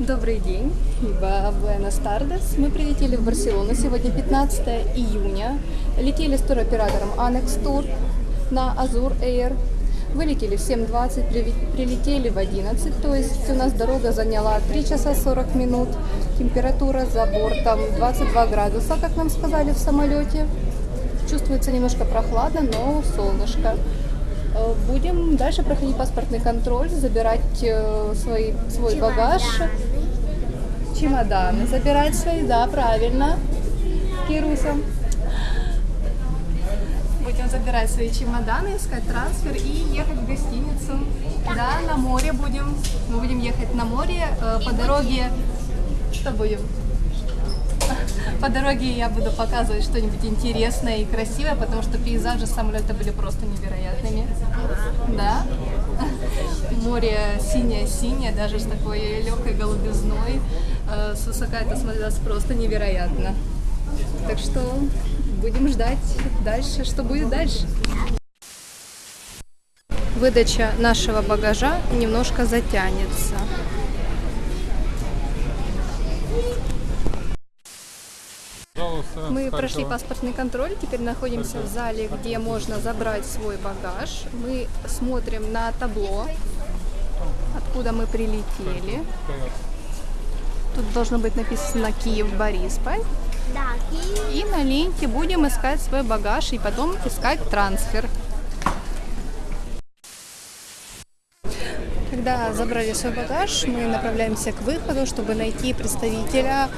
Добрый день, ибо Буэнос Тардес. Мы прилетели в Барселону сегодня 15 июня. Летели с туроператором Annex Tour на Azur Air. Вылетели в 7.20, прилетели в 11, то есть у нас дорога заняла 3 часа 40 минут. Температура за бортом 22 градуса, как нам сказали в самолете. Чувствуется немножко прохладно, но солнышко. Э, будем дальше проходить паспортный контроль, забирать э, свой, свой багаж. Чемоданы забирать свои, да, правильно. Кируса. Будем забирать свои чемоданы, искать трансфер и ехать в гостиницу. Да, на море будем. Мы будем ехать на море э, по дороге. Что будем? По дороге я буду показывать что-нибудь интересное и красивое, потому что пейзажи самолета были просто невероятными. Да? Море синее-синее, даже с такой легкой голубизной. Э, с высока это смотрелось просто невероятно. Так что будем ждать дальше, что будет дальше. Выдача нашего багажа немножко затянется. Мы прошли паспортный контроль, теперь находимся в зале, где можно забрать свой багаж. Мы смотрим на табло, откуда мы прилетели. Тут должно быть написано Киев, Борисполь. И на ленте будем искать свой багаж и потом искать трансфер. Когда забрали свой багаж, мы направляемся к выходу, чтобы найти представителя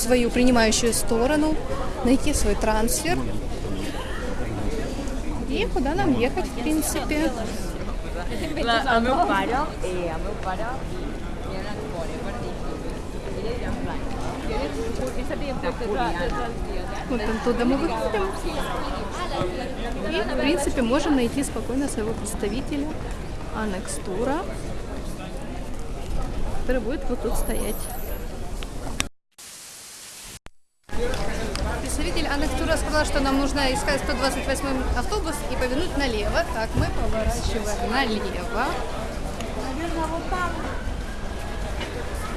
свою принимающую сторону, найти свой трансфер и куда нам ехать, в принципе. Вот оттуда мы выходим. И, в принципе, можем найти спокойно своего представителя Анекстура, который будет вот тут стоять. Представитель Аннектура сказал, что нам нужно искать 128 автобус и повернуть налево. Так, мы поворачиваем налево.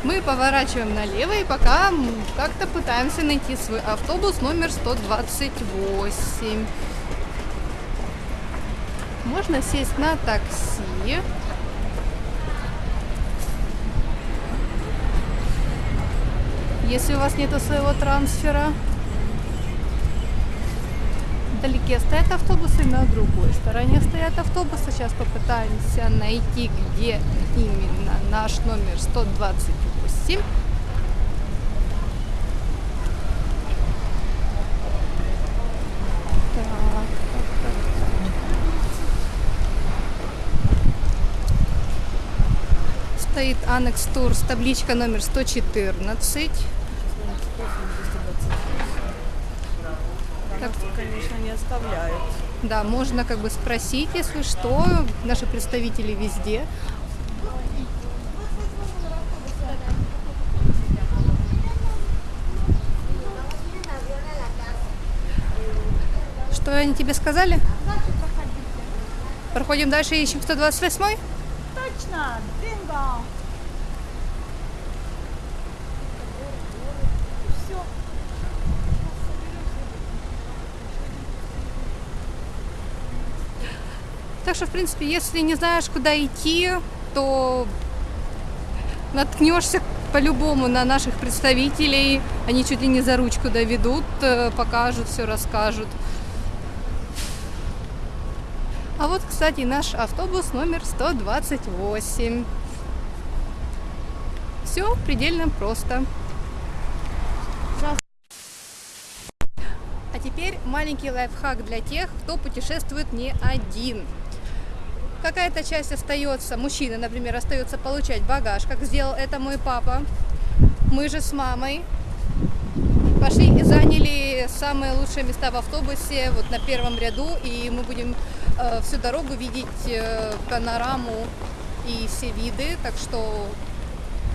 Мы поворачиваем налево и пока как-то пытаемся найти свой автобус номер 128. Можно сесть на такси. Если у вас нету своего трансфера вдалеке стоят автобусы, на другой стороне стоят автобусы. Сейчас попытаемся найти, где именно наш номер 128. стоит Тур с табличка номер 114. Так, конечно, не оставляют. Да, можно как бы спросить, если что, наши представители везде. Что они тебе сказали? Проходим дальше, ищем 128 Точно, бинго! Так что, в принципе, если не знаешь, куда идти, то наткнешься по-любому на наших представителей. Они чуть ли не за ручку доведут, э, покажут, все расскажут. А вот, кстати, наш автобус номер 128. Все предельно просто. А теперь маленький лайфхак для тех, кто путешествует не один. Какая-то часть остается, мужчина, например, остается получать багаж, как сделал это мой папа. Мы же с мамой пошли и заняли самые лучшие места в автобусе, вот на первом ряду, и мы будем э, всю дорогу видеть э, панораму и все виды, так что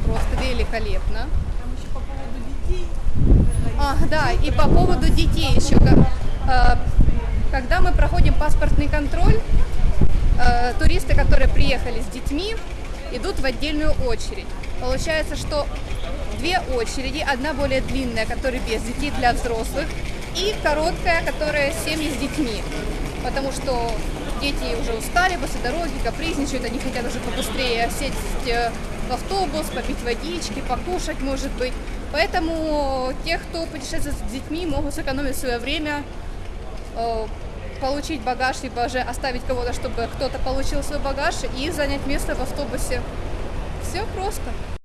просто великолепно. Там еще по поводу детей. А, да, и по поводу детей еще. Э, когда мы проходим паспортный контроль, Э, туристы, которые приехали с детьми, идут в отдельную очередь. Получается, что две очереди, одна более длинная, которая без детей для взрослых, и короткая, которая семьи с детьми. Потому что дети уже устали после дороги, капризничают, они хотят уже побыстрее сесть э, в автобус, попить водички, покушать, может быть. Поэтому те, кто путешествует с детьми, могут сэкономить свое время, э, получить багаж, либо же оставить кого-то, чтобы кто-то получил свой багаж и занять место в автобусе. Все просто.